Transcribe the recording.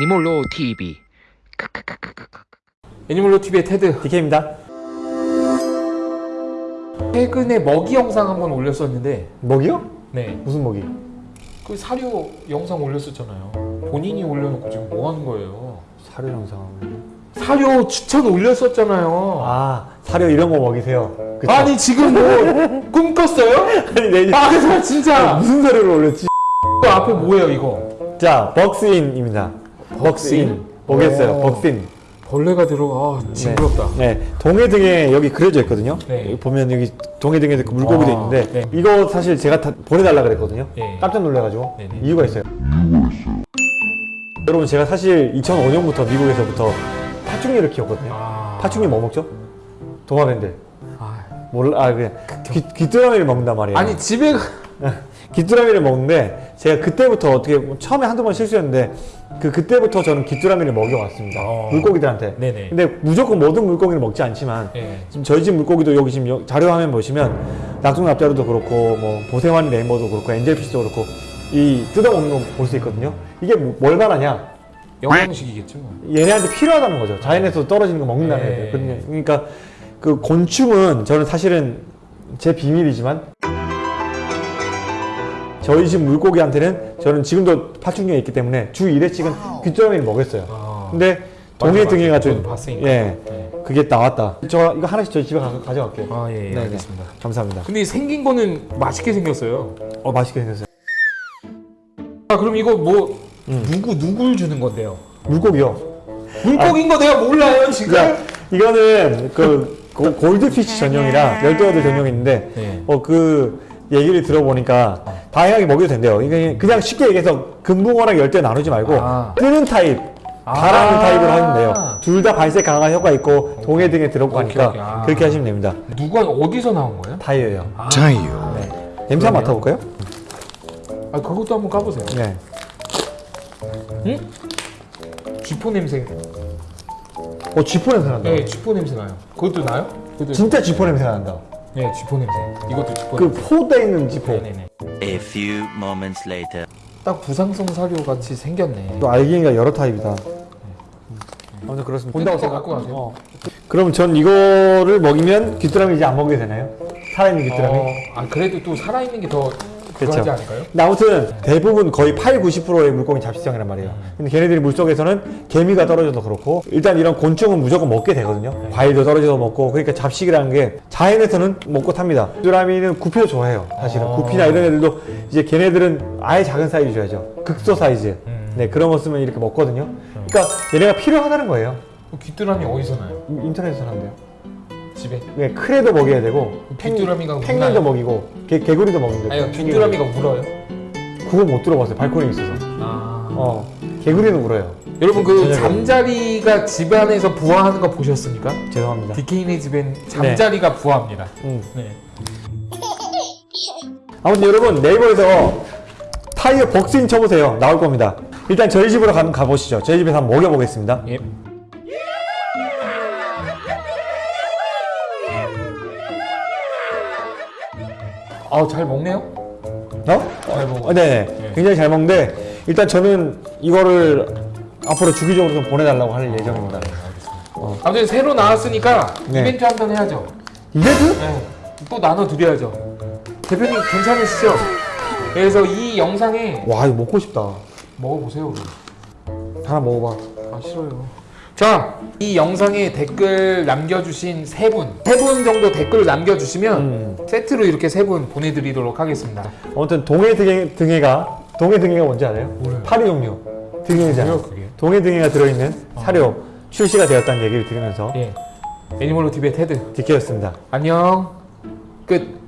애니몰로 TV 애니멀로 TV의 테드 DK입니다. 최근에 먹이 영상 한번 올렸었는데 먹이요? 네. 무슨 먹이? 그 사료 영상 올렸었잖아요 본인이 올려놓고 지금 뭐 하는 거예요 사료 영상. 사료 추천 올렸었잖아요 아 사료 이런 거 먹이세요. 그쵸? 아니 지금 뭐 꿈꿨어요? 아니 내 아 그래서 진짜 무슨 사료를 올렸지? 그 앞에 뭐예요 이거 자 벅스인입니다. 벅스인 뭐겠어요? 오. 벅스인. 벌레가 들어가 아, 징그럽다 네 동해 등에 여기 그려져 있거든요. 네. 여기 보면 여기 동해 등에 그 물고기도 아, 있는데 네. 이거 사실 제가 다 보내달라 그랬거든요. 예. 깜짝 놀래가지고 네네. 이유가 있어요. 여러분 제가 사실 2005년부터 미국에서부터 파충류를 키웠거든요. 아, 파충류 뭐 먹죠? 도마뱀들. 아. 몰라 아 그냥 귀, 귀뚜라미를 먹는단 말이에요. 아니 집에 귀뚜라미를 먹는데 제가 그때부터 어떻게 뭐 처음에 한두 번 실수였는데 그 그때부터 저는 귀뚜라미를 먹여왔습니다. 어. 물고기들한테. 네네. 근데 무조건 모든 물고기를 먹지 않지만 예. 지금 저희 집 물고기도 여기 지금 여- 자료 화면 보시면 낙동납자루도 그렇고 뭐 보세환 레인보도 그렇고 엔젤피쉬도 그렇고 이 뜯어먹는 거 볼 수 있거든요. 이게 뭐- 뭘 말하냐? 영양식이겠죠 얘네한테 필요하다는 거죠. 자연에서 떨어지는 거 먹는다는 네. 그러니까- 그러니까 그 곤충은 저는 사실은 제 비밀이지만 저희 집 물고기한테는 저는 지금도 파충류에 있기 때문에 주 1회씩은 귀뚜라미를 먹였어요. 아. 근데 동해. 등해가 좀 봤으니까. 예 네. 그게 나왔다. 저 이거 하나씩 저희 집에 가서 가져갈게요. 아 예, 예 네네. 알겠습니다 감사합니다. 근데 생긴 거는 맛있게 생겼어요 어 맛있게 생겼어요. 아 그럼 이거 뭐 음. 누구 누굴 주는 건데요? 물고기요. 물고기인 거 내가 몰라요 지금. 야 이거는 그 고- 골드피쉬 전용이라 열대어들 전용인데 네. 어그 얘기를 들어보니까 다양하게 먹여도 된대요. 이게 그냥 쉽게 얘기해서 금붕어랑 열대 나누지 말고 아. 뜨는 타입, 아. 가라는 타입으로 하면 돼요. 둘 다 발색 강한 효과 있고 동해 등에 들어가고 오케이, 하니까 오케이. 아. 그렇게 하시면 됩니다. 누가 어디서 나온 거예요? 타이어예요. 자유 네. 냄새 한번 맡아볼까요? 아 그것도 한번 까보세요. 네. 응? 쥐포 냄새. 어 쥐포 냄새 난다. 네, 쥐포 냄새 나요. 그것도 나요? 그것도. 진짜 쥐포 냄새 난다. 네, 쥐포 냄새. 이것도 쥐포 그 냄새. 포대 있는 쥐포. 네네네. A few moments later. 딱 부상성 사료 같이 생겼네. 또 알갱이가 여러 타입이다. 아무튼 그렇습니다. 본다고 뜯어서 생각. 갖고 가세요. 어. 그럼 전 이거를 먹이면 귀뚜라미 이제 안 먹게 되나요? 살아있는 귀뚜라미? 어, 아 그래도 또 살아있는 게 더 않을까요? 근데 아무튼 대부분 거의 8, 90%의 물고기 잡식성이란 말이에요. 근데 걔네들이 물속에서는 개미가 떨어져도 그렇고 일단 이런 곤충은 무조건 먹게 되거든요. 과일도 떨어져서 먹고 그러니까 잡식이라는 게 자연에서는 먹고 탑니다. 귀뚜라미는 구피도 좋아해요. 사실은 어. 구피나 이런 애들도 이제 걔네들은 아예 작은 사이즈 줘야죠. 극소 사이즈. 음. 네 그런 거 쓰면 이렇게 먹거든요. 그러니까 얘네가 필요하다는 거예요. 그 귀뚜라미 어디서 나요? 인터넷에서 사는데요. 집에? 네, 크레도 먹여야 되고 귀뚜라미가 펭귄도? 먹이고 개, 개구리도 먹는데 아니 귀뚜라미가 울어요? 그거 못 들어봤어요. 발코니 있어서. 아. 어 개구리는 울어요. 여러분 그 저녁에. 잠자리가 집 안에서 부화하는 거 보셨습니까? 죄송합니다. 디케이네 집엔 잠자리가 부화합니다. 음. 네. 아무튼 여러분 네이버에서 타이어 복스인 쳐보세요. 나올 겁니다. 일단 저희 집으로 가, 가보시죠. 저희 집에서 한번 먹여보겠습니다. 예. 아, 잘 먹네요. 어? 잘 먹어. 어, 네. 네. 굉장히 잘 먹는데 일단 저는 이거를 앞으로 주기적으로 좀 보내달라고 할 예정입니다. 아무튼 새로 나왔으니까 네. 이벤트 한 번 해야죠. 이벤트? 네. 또 나눠 드려야죠. 대표님 괜찮으시죠? 그래서 이 영상에 와 이거 먹고 싶다. 먹어보세요. 우리. 하나 먹어봐. 아 싫어요. 자, 이 영상에 댓글 남겨주신 세 분, 세 분 정도 댓글을 남겨주시면 음. 세트로 이렇게 세 분 보내드리도록 하겠습니다. 아무튼 동해 등해, 등해가 동해 등해가 뭔지 알아요? 몰라요. 파리 종류 등해잖아요. 그게? 동해 등해가 들어있는 사료 출시가 되었다는 얘기를 들으면서 예, 애니멀로 TV의 테드. 디케였습니다. 안녕. 끝.